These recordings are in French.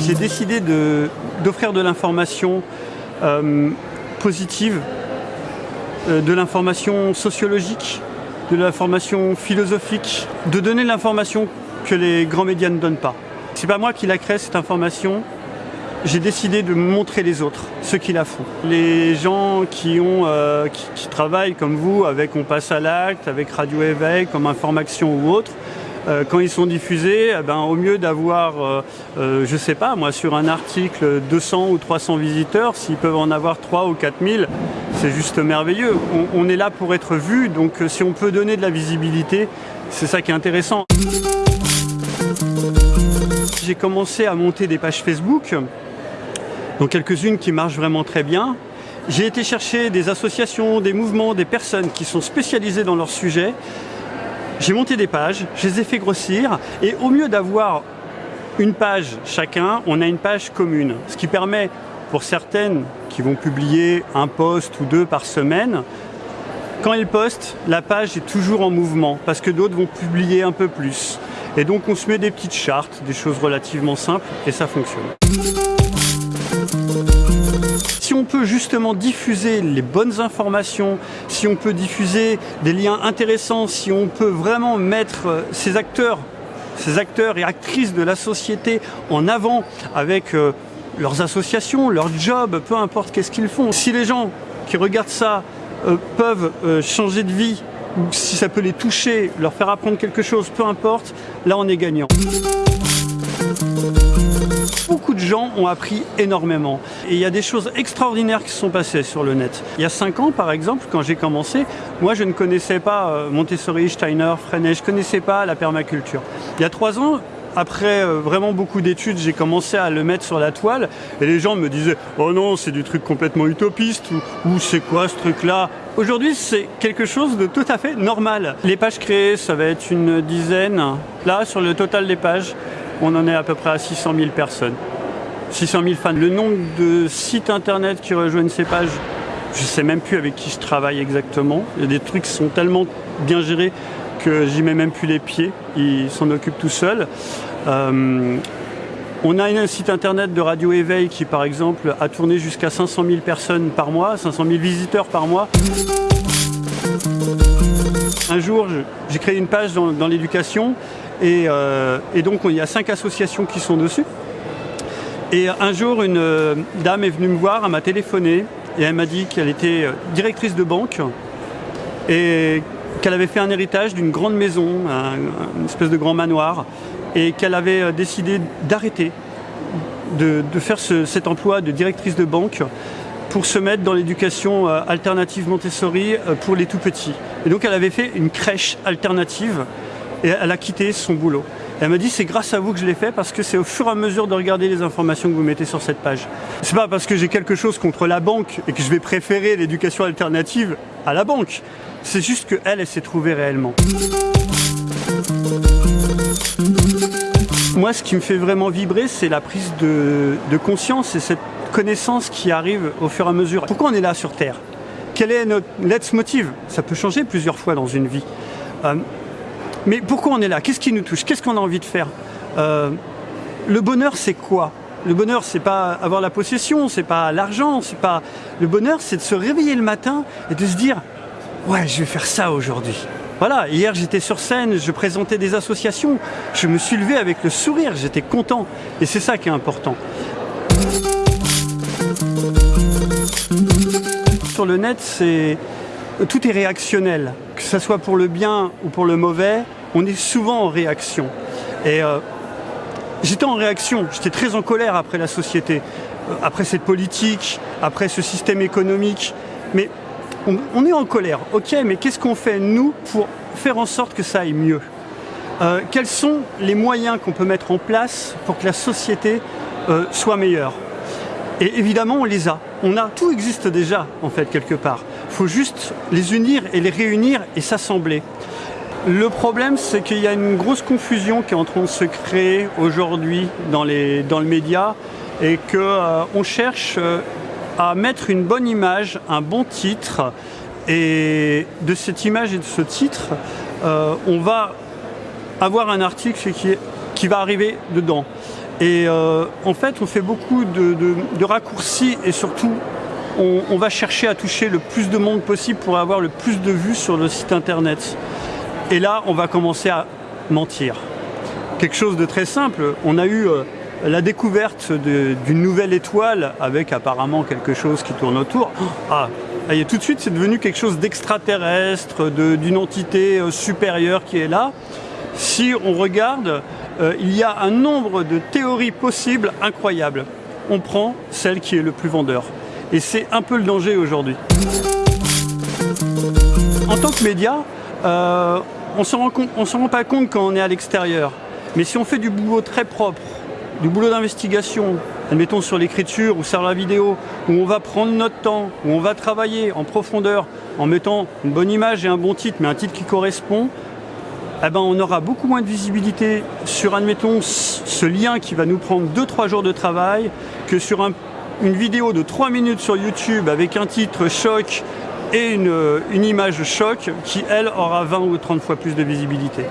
J'ai décidé d'offrir de, l'information euh, positive, euh, de l'information sociologique, de l'information philosophique, de donner l'information que les grands médias ne donnent pas. C'est pas moi qui la crée cette information, j'ai décidé de montrer les autres, ceux qui la font. Les gens qui, ont, euh, qui, travaillent comme vous, avec On passe à l'acte, avec Radio Éveil, comme Information ou autre, euh, quand ils sont diffusés, eh ben, au mieux d'avoir, euh, euh, je sais pas, moi, sur un article 200 ou 300 visiteurs, s'ils peuvent en avoir 3 ou 4000, c'est juste merveilleux. On, on est là pour être vu, donc si on peut donner de la visibilité, c'est ça qui est intéressant. J'ai commencé à monter des pages Facebook, donc quelques-unes qui marchent vraiment très bien. J'ai été chercher des associations, des mouvements, des personnes qui sont spécialisées dans leur sujet j'ai monté des pages, je les ai fait grossir, et au mieux d'avoir une page chacun, on a une page commune. Ce qui permet pour certaines qui vont publier un post ou deux par semaine, quand elles postent, la page est toujours en mouvement, parce que d'autres vont publier un peu plus. Et donc on se met des petites chartes, des choses relativement simples, et ça fonctionne justement diffuser les bonnes informations, si on peut diffuser des liens intéressants, si on peut vraiment mettre euh, ces acteurs, ces acteurs et actrices de la société en avant avec euh, leurs associations, leurs jobs, peu importe qu'est-ce qu'ils font. Si les gens qui regardent ça euh, peuvent changer de vie, ou si ça peut les toucher, leur faire apprendre quelque chose, peu importe, là on est gagnant beaucoup de gens ont appris énormément. Et il y a des choses extraordinaires qui se sont passées sur le net. Il y a cinq ans, par exemple, quand j'ai commencé, moi je ne connaissais pas euh, Montessori, Steiner, Freinet, je ne connaissais pas la permaculture. Il y a trois ans, après euh, vraiment beaucoup d'études, j'ai commencé à le mettre sur la toile et les gens me disaient « Oh non, c'est du truc complètement utopiste » ou, c'est quoi ce truc-là » Aujourd'hui, c'est quelque chose de tout à fait normal. Les pages créées, ça va être une dizaine. Là, sur le total des pages, on en est à peu près à 600 000 personnes. 600 000 fans. Le nombre de sites internet qui rejoignent ces pages, je ne sais même plus avec qui je travaille exactement. Il y a des trucs qui sont tellement bien gérés que j'y mets même plus les pieds. Ils s'en occupent tout seuls. Euh, on a un site internet de Radio Éveil qui, par exemple, a tourné jusqu'à 500 000 personnes par mois, 500 000 visiteurs par mois. Un jour, j'ai créé une page dans l'éducation euh, et, donc il y a cinq associations qui sont dessus. Et un jour, une euh, dame est venue me voir, elle m'a téléphoné et elle m'a dit qu'elle était euh, directrice de banque et qu'elle avait fait un héritage d'une grande maison, une espèce de grand manoir, et qu'elle avait décidé d'arrêter de, faire cet emploi de directrice de banque pour se mettre dans l'éducation alternative Montessori pour les tout petits. Et donc elle avait fait une crèche alternative et elle a quitté son boulot. elle m'a dit c'est grâce à vous que je l'ai fait parce que c'est au fur et à mesure de regarder les informations que vous mettez sur cette page. C'est pas parce que j'ai quelque chose contre la banque et que je vais préférer l'éducation alternative à la banque. C'est juste qu'elle, elle, s'est trouvée réellement. Moi, ce qui me fait vraiment vibrer, c'est la prise de, conscience et cette connaissance qui arrive au fur et à mesure. Pourquoi on est là sur Terre? Quel est notre let's motive Ça peut changer plusieurs fois dans une vie. Euh, mais pourquoi on est là? Qu'est-ce qui nous touche? Qu'est-ce qu'on a envie de faire? Euh, Le bonheur, c'est quoi? Le bonheur, c'est pas avoir la possession, c'est pas l'argent, c'est pas. Le bonheur, c'est de se réveiller le matin et de se dire Ouais, je vais faire ça aujourd'hui. Voilà, hier j'étais sur scène, je présentais des associations, je me suis levé avec le sourire, j'étais content. Et c'est ça qui est important. Sur le net, c'est tout est réactionnel, que ce soit pour le bien ou pour le mauvais, on est souvent en réaction. Et euh, j'étais en réaction, j'étais très en colère après la société, euh, après cette politique, après ce système économique. Mais on, est en colère, ok, mais qu'est-ce qu'on fait, nous, pour faire en sorte que ça aille mieux? Euh, Quels sont les moyens qu'on peut mettre en place pour que la société soit meilleure? Et évidemment, on les a. On a, tout existe déjà, en fait, quelque part. Il faut juste les unir et les réunir et s'assembler. Le problème, c'est qu'il y a une grosse confusion qui est en train de se créer aujourd'hui dans, dans le média et qu'on euh, cherche euh, à mettre une bonne image, un bon titre. Et de cette image et de ce titre, euh, on va avoir un article qui, va arriver dedans. Et en fait, on fait beaucoup de, raccourcis et surtout, on, va chercher à toucher le plus de monde possible pour avoir le plus de vues sur le site internet. Et là, on va commencer à mentir. Quelque chose de très simple. On a eu euh, la découverte d'une nouvelle étoile avec apparemment quelque chose qui tourne autour. Ah, et tout de suite, c'est devenu quelque chose d'extraterrestre, d'une entité euh, supérieure qui est là. Si on regarde, euh, il y a un nombre de théories possibles incroyables. On prend celle qui est le plus vendeur. Et c'est un peu le danger aujourd'hui. En tant que média, on ne s'en rend pas compte quand on est à l'extérieur. Mais si on fait du boulot très propre, du boulot d'investigation, admettons sur l'écriture ou sur la vidéo, où on va prendre notre temps, où on va travailler en profondeur en mettant une bonne image et un bon titre, mais un titre qui correspond, eh ben on aura beaucoup moins de visibilité sur, admettons, ce lien qui va nous prendre 2-3 jours de travail que sur une vidéo de 3 minutes sur YouTube avec un titre choc et une, une image choc qui, elle, aura 20 ou 30 fois plus de visibilité.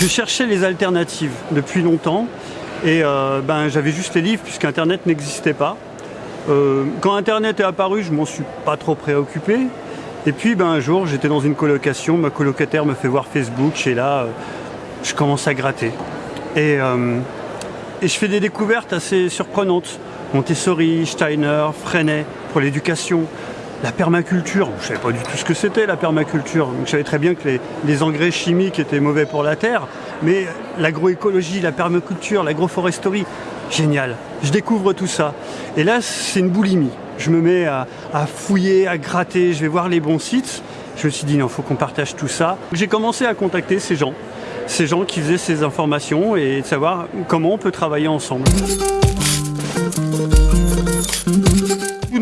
Je cherchais les alternatives depuis longtemps et euh, ben, j'avais juste les livres puisque Internet n'existait pas. Euh, quand Internet est apparu, je m'en suis pas trop préoccupé. Et puis ben, un jour, j'étais dans une colocation, ma colocataire me fait voir Facebook et là, euh, je commence à gratter. Et, et je fais des découvertes assez surprenantes. Montessori, Steiner, Freinet pour l'éducation, la permaculture, je ne savais pas du tout ce que c'était la permaculture. je savais très bien que les, engrais chimiques étaient mauvais pour la terre, mais l'agroécologie, la permaculture, l'agroforesterie, génial. Je découvre tout ça. Et là, c'est une boulimie. Je me mets à, fouiller, à gratter, je vais voir les bons sites. Je me suis dit, non, il faut qu'on partage tout ça. J'ai commencé à contacter ces gens, ces gens qui faisaient ces informations et de savoir comment on peut travailler ensemble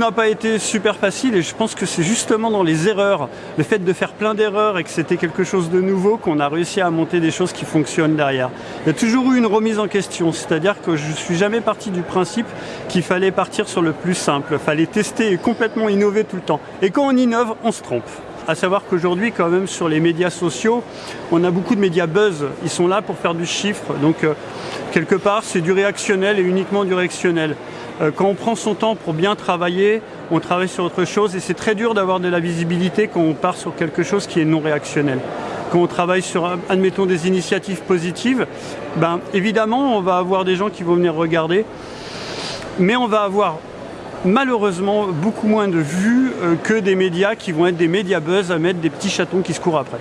n'a pas été super facile et je pense que c'est justement dans les erreurs, le fait de faire plein d'erreurs et que c'était quelque chose de nouveau qu'on a réussi à monter des choses qui fonctionnent derrière. Il y a toujours eu une remise en question, c'est-à-dire que je suis jamais parti du principe qu'il fallait partir sur le plus simple, fallait tester et complètement innover tout le temps. Et quand on innove, on se trompe. À savoir qu'aujourd'hui, quand même, sur les médias sociaux, on a beaucoup de médias buzz. Ils sont là pour faire du chiffre. Donc, euh, quelque part, c'est du réactionnel et uniquement du réactionnel. Euh, quand on prend son temps pour bien travailler, on travaille sur autre chose et c'est très dur d'avoir de la visibilité quand on part sur quelque chose qui est non réactionnel. Quand on travaille sur, admettons, des initiatives positives, ben, évidemment, on va avoir des gens qui vont venir regarder, mais on va avoir malheureusement beaucoup moins de vues euh, que des médias qui vont être des médias buzz à mettre des petits chatons qui se courent après.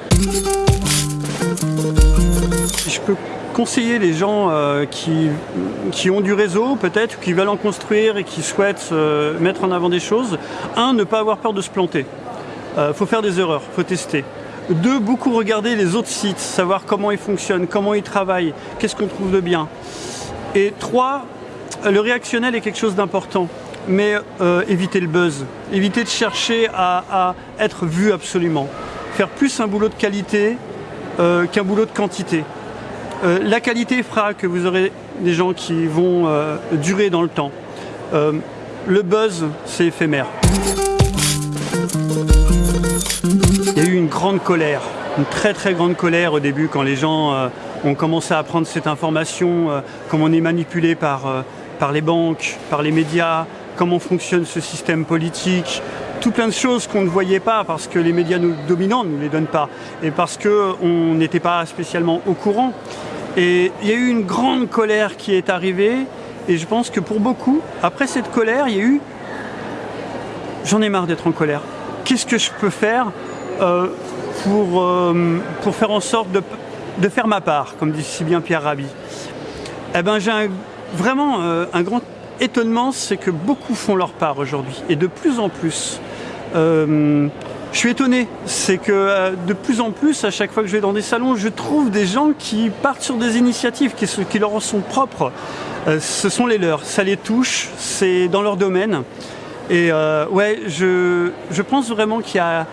Je peux conseiller les gens euh, qui, qui, ont du réseau peut-être, qui veulent en construire et qui souhaitent euh, mettre en avant des choses. Un, ne pas avoir peur de se planter. Il euh, faut faire des erreurs, il faut tester. Deux, beaucoup regarder les autres sites, savoir comment ils fonctionnent, comment ils travaillent, qu'est-ce qu'on trouve de bien. Et trois, le réactionnel est quelque chose d'important, mais éviter le buzz, éviter de chercher à, à, être vu absolument. Faire plus un boulot de qualité qu'un boulot de quantité. Euh, la qualité fera que vous aurez des gens qui vont euh, durer dans le temps. Euh, le buzz, c'est éphémère. Il y a eu une grande colère, une très très grande colère au début quand les gens ont commencé à apprendre cette information, comment on est manipulé par, par les banques, par les médias, comment fonctionne ce système politique, tout plein de choses qu'on ne voyait pas parce que les médias nous dominants ne nous les donnent pas et parce qu'on n'était pas spécialement au courant. Et il y a eu une grande colère qui est arrivée. Et je pense que pour beaucoup, après cette colère, il y a eu j'en ai marre d'être en colère. Qu'est-ce que je peux faire euh, pour, euh, pour faire en sorte de, de, faire ma part, comme dit si bien Pierre Rabhi? Eh bien, j'ai vraiment euh, un grand étonnement, c'est que beaucoup font leur part aujourd'hui, et de plus en plus. Je suis étonné, c'est que euh, de plus en plus, à chaque fois que je vais dans des salons, je trouve des gens qui partent sur des initiatives qui, leur sont propres. Euh, ce sont les leurs, ça les touche, c'est dans leur domaine. Et euh, ouais, je, je pense vraiment qu'il y a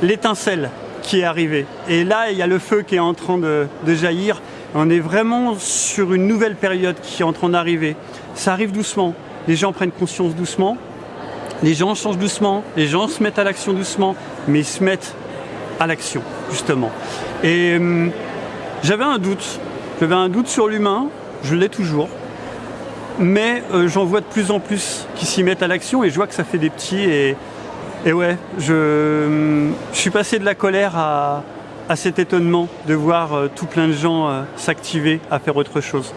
l'étincelle qui est arrivée. Et là, il y a le feu qui est en train de jaillir. On est vraiment sur une nouvelle période qui est en train d'arriver. ça arrive doucement. Les gens prennent conscience doucement, les gens changent doucement, les gens se mettent à l'action doucement, mais ils se mettent à l'action, justement. Et hum, j'avais un doute. J'avais un doute sur l'humain, je l'ai toujours. Mais euh, j'en vois de plus en plus qui s'y mettent à l'action et je vois que ça fait des petits. Et, et ouais, je, je, suis passé de la colère à, cet étonnement de voir euh, tout plein de gens euh, s'activer à faire autre chose.